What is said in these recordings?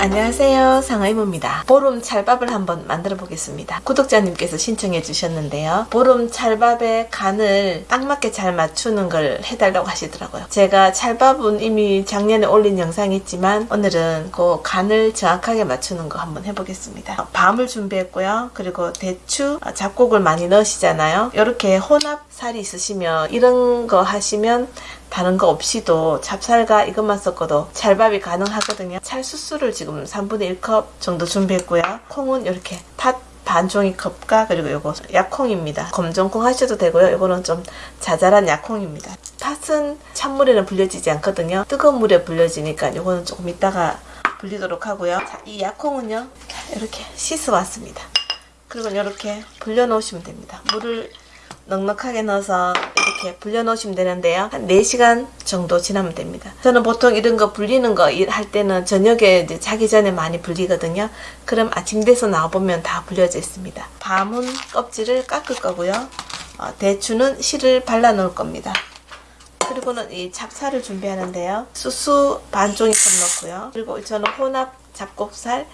안녕하세요. 상하이모입니다. 보름 찰밥을 한번 만들어 보겠습니다. 구독자님께서 신청해 주셨는데요. 보름 찰밥의 간을 딱 맞게 잘 맞추는 걸 해달라고 하시더라고요. 제가 찰밥은 이미 작년에 올린 영상이 있지만 오늘은 그 간을 정확하게 맞추는 거 한번 해보겠습니다. 밤을 준비했고요. 그리고 대추 잡곡을 많이 넣으시잖아요. 이렇게 혼합 살이 있으시면 이런 거 하시면 다른 거 없이도 찹쌀과 이것만 섞어도 찰밥이 가능하거든요. 찰수수를 지금 3분의 1컵 정도 준비했고요. 콩은 이렇게 팥 반 종이컵과 그리고 요거 약콩입니다. 검정콩 하셔도 되고요. 이거는 좀 자잘한 약콩입니다. 팥은 찬물에는 불려지지 않거든요. 뜨거운 물에 불려지니까 이거는 조금 이따가 불리도록 하고요. 자, 이 약콩은요. 이렇게 씻어 왔습니다. 그리고 이렇게 불려 놓으시면 됩니다. 물을 넉넉하게 넣어서 이렇게 불려 놓으시면 되는데요. 한 4시간 정도 지나면 됩니다. 저는 보통 이런 거 불리는 거 할 때는 저녁에 이제 자기 전에 많이 불리거든요. 그럼 아침 돼서 나와보면 다 불려져 있습니다. 밤은 껍질을 깎을 거고요. 어, 대추는 실을 발라 놓을 겁니다. 그리고는 이 찹쌀을 준비하는데요. 수수 반 종이컵 넣고요. 그리고 저는 혼합 잡곡살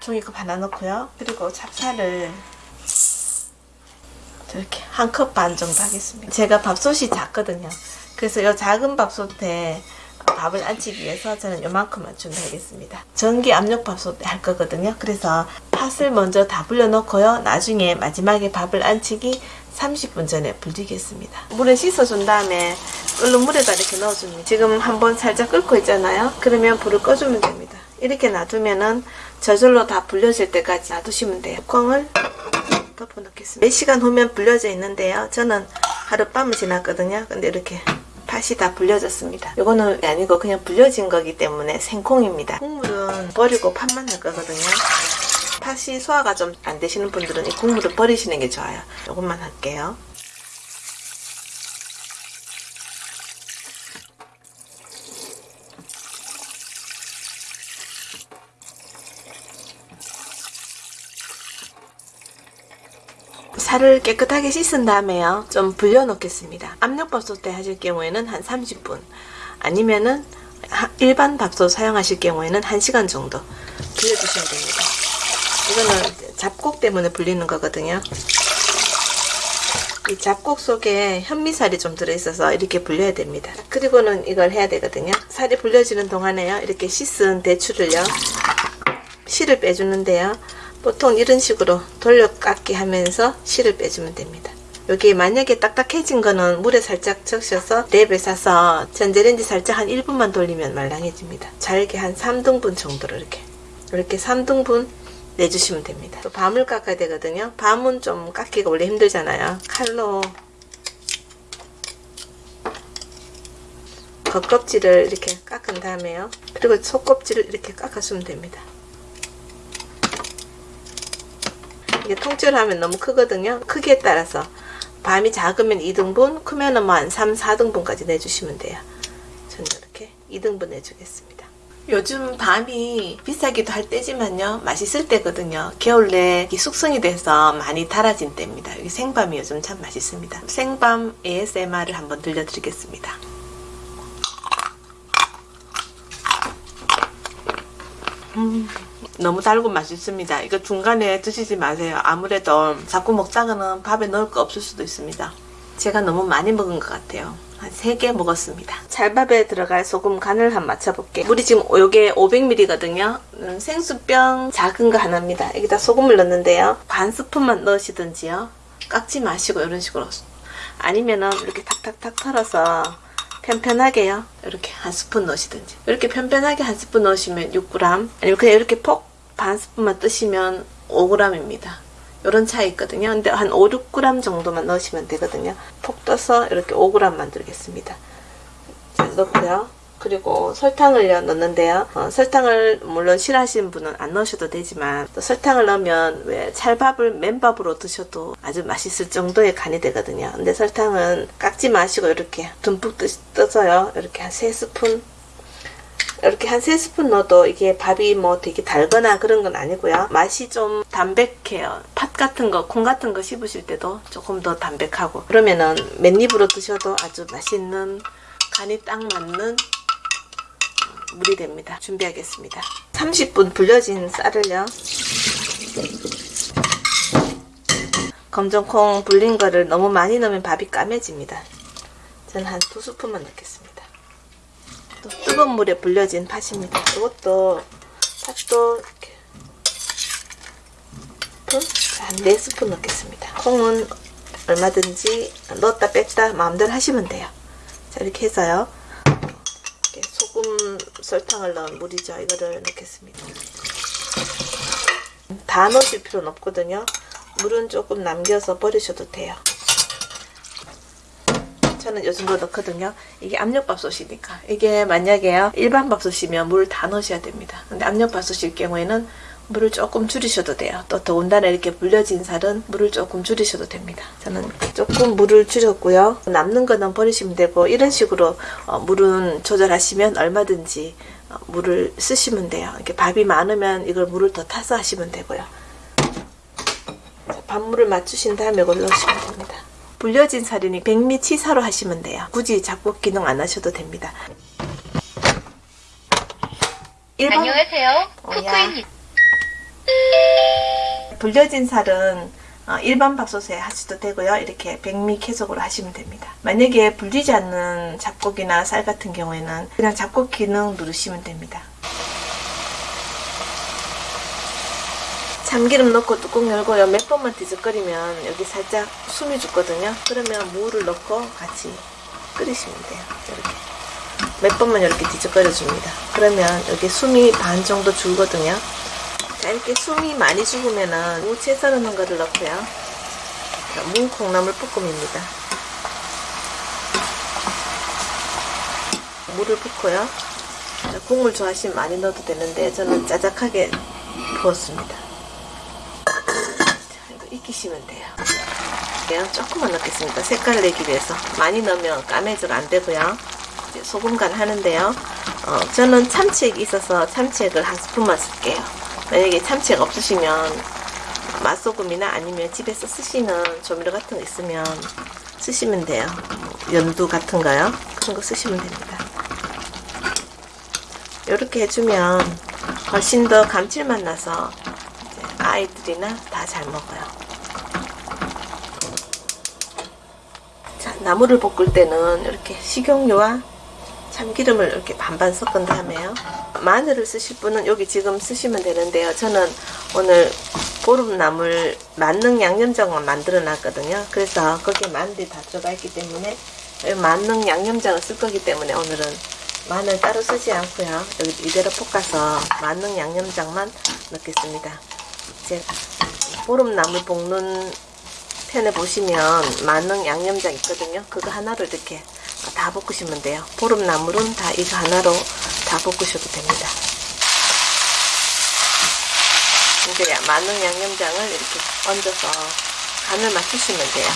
종이컵 하나 넣고요. 그리고 찹쌀을 이렇게 한 컵 반 정도 하겠습니다. 제가 밥솥이 작거든요. 그래서 이 작은 밥솥에 밥을 안치기 위해서 저는 요만큼만 준비하겠습니다. 전기 압력 밥솥에 할 거거든요. 그래서 팥을 먼저 다 불려놓고요. 나중에 마지막에 밥을 안치기 30분 전에 불리겠습니다. 물에 씻어준 다음에 끓는 물에다 이렇게 넣어줍니다. 지금 한번 살짝 끓고 있잖아요. 그러면 불을 꺼주면 됩니다. 이렇게 놔두면은 저절로 다 불려질 때까지 놔두시면 돼요. 뚜껑을 덮어 놓겠습니다. 몇 시간 후면 불려져 있는데요. 저는 하룻밤을 지났거든요. 근데 이렇게 팥이 다 불려졌습니다. 이거는 아니고 그냥 불려진 거기 때문에 생콩입니다. 국물은 버리고 팥만 넣을 거거든요. 팥이 소화가 좀 안 되시는 분들은 이 국물을 버리시는 게 좋아요. 조금만 할게요. 살을 깨끗하게 씻은 다음에요. 좀 불려 놓겠습니다. 압력밥솥 에 하실 경우에는 한 30분 아니면은 일반 밥솥 사용하실 경우에는 1시간 정도 불려주시면 됩니다. 이거는 잡곡 때문에 불리는 거거든요. 이 잡곡 속에 현미살이 좀 들어있어서 이렇게 불려야 됩니다. 그리고는 이걸 해야 되거든요. 살이 불려지는 동안에요. 이렇게 씻은 대추를요. 실을 빼주는데요. 보통 이런 식으로 돌려 깎기 하면서 실을 빼주면 됩니다. 여기 만약에 딱딱해진 거는 물에 살짝 적셔서 랩에 싸서 전자레인지 살짝 한 1분만 돌리면 말랑해집니다. 잘게 한 3등분 정도로 이렇게 이렇게 3등분 내주시면 됩니다. 또 밤을 깎아야 되거든요. 밤은 좀 깎기가 원래 힘들잖아요. 칼로 겉껍질을 이렇게 깎은 다음에요. 그리고 속껍질을 이렇게 깎아주면 됩니다. 이게 통째로 하면 너무 크거든요. 크기에 따라서 밤이 작으면 2등분, 크면은 뭐한 3, 4등분까지 내주시면 돼요. 저는 이렇게 2등분 내주겠습니다. 요즘 밤이 비싸기도 할 때지만요. 맛있을 때거든요. 겨울 내 숙성이 돼서 많이 달아진 때입니다. 생밤이 요즘 참 맛있습니다. 생밤 ASMR을 한번 들려드리겠습니다. 음. 너무 달고 맛있습니다. 이거 중간에 드시지 마세요. 아무래도 자꾸 먹다가는 밥에 넣을 거 없을 수도 있습니다. 제가 너무 많이 먹은 것 같아요. 한 3개 먹었습니다. 찰밥에 들어갈 소금 간을 한 맞춰볼게요. 물이 지금 요게 500ml거든요. 음, 생수병 작은 거 하나입니다. 여기다 소금을 넣는데요. 반 스푼만 넣으시든지요. 깎지 마시고 이런 식으로 아니면은 이렇게 탁탁탁 털어서 편편하게요. 이렇게 한 스푼 넣으시든지 이렇게 편편하게 한 스푼 넣으시면 6g 아니면 그냥 이렇게 폭 반 스푼만 뜨시면 5g입니다. 이런 차이 있거든요. 근데 한 5, 6g 정도만 넣으시면 되거든요. 폭 떠서 이렇게 5g 만들겠습니다. 자, 넣고요. 그리고 설탕을 넣는데요. 어, 설탕을 물론 싫어하시는 분은 안 넣으셔도 되지만 또 설탕을 넣으면 왜 찰밥을 맨밥으로 드셔도 아주 맛있을 정도의 간이 되거든요. 근데 설탕은 깎지 마시고 이렇게 듬뿍 떠서요. 이렇게 한 3스푼 이렇게 한 3스푼 넣어도 이게 밥이 뭐 되게 달거나 그런 건 아니고요. 맛이 좀 담백해요. 팥 같은 거, 콩 같은 거 씹으실 때도 조금 더 담백하고 그러면은 맨입으로 드셔도 아주 맛있는 간이 딱 맞는 물이 됩니다. 준비하겠습니다. 30분 불려진 쌀을요. 검정콩 불린 거를 너무 많이 넣으면 밥이 까매집니다. 저는 한 두 스푼만 넣겠습니다. 또 뜨거운 물에 불려진 팥입니다. 이것도 팥도 이렇게 한 4스푼 넣겠습니다. 콩은 얼마든지 넣었다 뺐다 마음대로 하시면 돼요. 자 이렇게 해서요. 설탕을 넣은 물이죠. 이거를 넣겠습니다. 다 넣으실 필요는 없거든요. 물은 조금 남겨서 버리셔도 돼요. 저는 요 정도 넣거든요. 이게 압력밥솥이니까. 이게 만약에요. 일반 밥솥이면 물을 다 넣으셔야 됩니다. 근데 압력밥솥일 경우에는 물을 조금 줄이셔도 돼요. 또 더군다나 이렇게 불려진 살은 물을 조금 줄이셔도 됩니다. 저는 조금 물을 줄였고요. 남는 거는 버리시면 되고 이런 식으로 어, 물은 조절하시면 얼마든지 어, 물을 쓰시면 돼요. 이렇게 밥이 많으면 이걸 물을 더 타서 하시면 되고요. 자, 밥물을 맞추신 다음에 넣으시면 됩니다. 불려진 살이니 백미 치사로 하시면 돼요. 굳이 잡곡 기능 안 하셔도 됩니다. 일반- 안녕하세요. 쿠쿠입니다. 불려진 살은 어, 일반 밥솥에 하셔도 되고요. 이렇게 백미 계속으로 하시면 됩니다. 만약에 불리지 않는 잡곡이나 쌀 같은 경우에는 그냥 잡곡 기능 누르시면 됩니다. 참기름 넣고 뚜껑 열고요. 몇 번만 뒤적거리면 여기 살짝 숨이 죽거든요. 그러면 무를 넣고 같이 끓이시면 돼요. 이렇게. 몇 번만 이렇게 뒤적거려 줍니다. 그러면 여기 숨이 반 정도 줄거든요. 자, 이렇게 숨이 많이 죽으면은 무채 썰어놓은 거를 넣고요. 자, 무 콩나물 볶음입니다. 물을 붓고요. 자, 국물 좋아하시면 많이 넣어도 되는데 저는 짜작하게 부었습니다. 자, 이거 익히시면 돼요. 그냥 조금만 넣겠습니다. 색깔 내기 위해서. 많이 넣으면 까매져가 안 되고요. 소금 간 하는데요. 어, 저는 참치액이 있어서 참치액을 한 스푼만 쓸게요. 만약에 참치액 없으시면 맛소금이나 아니면 집에서 쓰시는 조미료 같은 거 있으면 쓰시면 돼요. 연두 같은 거요. 그런 거 쓰시면 됩니다. 이렇게 해주면 훨씬 더 감칠맛 나서 아이들이나 다 잘 먹어요. 자, 나물을 볶을 때는 이렇게 식용유와 참기름을 이렇게 반반 섞은 다음에요. 마늘을 쓰실 분은 여기 지금 쓰시면 되는데요. 저는 오늘 보름나물 만능 양념장만 만들어 놨거든요. 그래서 거기에 마늘이 다 들어가 있기 때문에 만능 양념장을 쓸 거기 때문에 오늘은 마늘 따로 쓰지 않고요. 여기 이대로 볶아서 만능 양념장만 넣겠습니다. 이제 보름나물 볶는 편에 보시면 만능 양념장 있거든요. 그거 하나를 이렇게 다 볶으시면 돼요. 보름나물은 다 이거 하나로 다 볶으셔도 됩니다. 이제 만능 양념장을 이렇게 얹어서 간을 맞추시면 돼요.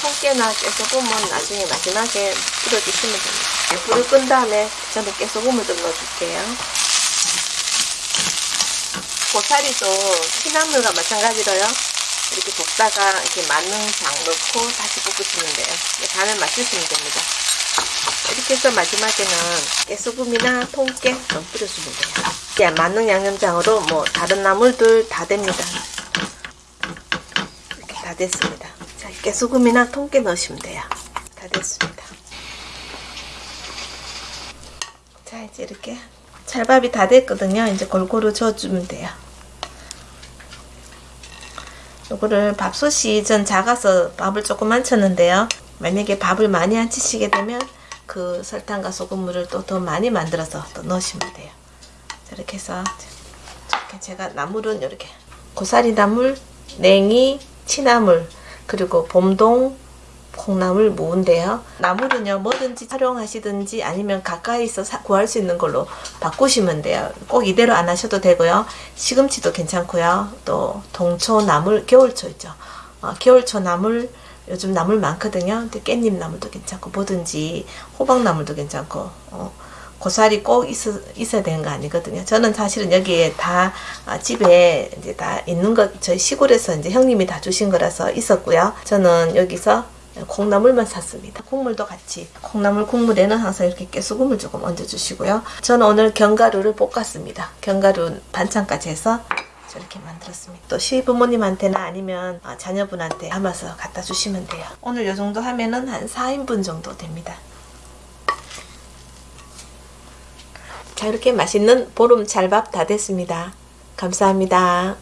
통깨나 깨소금은 나중에 마지막에 뿌려주시면 됩니다. 네, 불을 끈 다음에 저는 깨소금을 좀 넣어줄게요. 고사리도 피나물과 마찬가지로요. 이렇게 볶다가 이렇게 만능장 넣고 다시 볶으시면 돼요. 간을 맞추시면 됩니다. 이렇게 해서 마지막에는 깨소금이나 통깨 좀 뿌려주면 돼요. 이게 만능 양념장으로 뭐 다른 나물들 다 됩니다. 이렇게 다 됐습니다. 자, 깨소금이나 통깨 넣으시면 돼요. 다 됐습니다. 자, 이제 이렇게 찰밥이 다 됐거든요. 이제 골고루 저어주면 돼요. 요거를 밥솥이 전 작아서 밥을 조금만 쳤는데요. 만약에 밥을 많이 안 치시게 되면 그 설탕과 소금물을 또 더 많이 만들어서 또 넣으시면 돼요. 이렇게 해서 이렇게 제가 나물은 이렇게 고사리 나물, 냉이, 치나물 그리고 봄동 콩나물 무인데요. 나물은요 뭐든지 활용하시든지 아니면 가까이서 사, 구할 수 있는 걸로 바꾸시면 돼요. 꼭 이대로 안 하셔도 되고요. 시금치도 괜찮고요. 또 동초 나물, 겨울초 있죠. 어, 겨울초 나물 요즘 나물 많거든요. 근데 깻잎 나물도 괜찮고 뭐든지 호박 나물도 괜찮고 어, 고사리 꼭 있어, 있어야 되는 거 아니거든요. 저는 사실은 여기에 다 아, 집에 이제 다 있는 것 저희 시골에서 이제 형님이 다 주신 거라서 있었고요. 저는 여기서 콩나물만 샀습니다. 국물도 같이. 콩나물 국물에는 항상 이렇게 깨소금을 조금 얹어주시고요. 저는 오늘 견과류를 볶았습니다. 견과류 반찬까지 해서 저렇게 만들었습니다. 또 시부모님한테나 아니면 아, 자녀분한테 담아서 갖다 주시면 돼요. 오늘 이 정도 하면은 한 4인분 정도 됩니다. 자, 이렇게 맛있는 보름 찰밥 다 됐습니다. 감사합니다.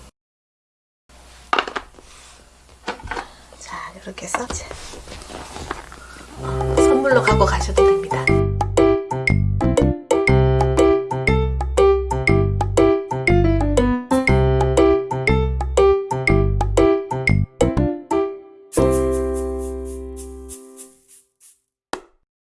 자, 이렇게 해서 선물로 갖고 가셔도 됩니다.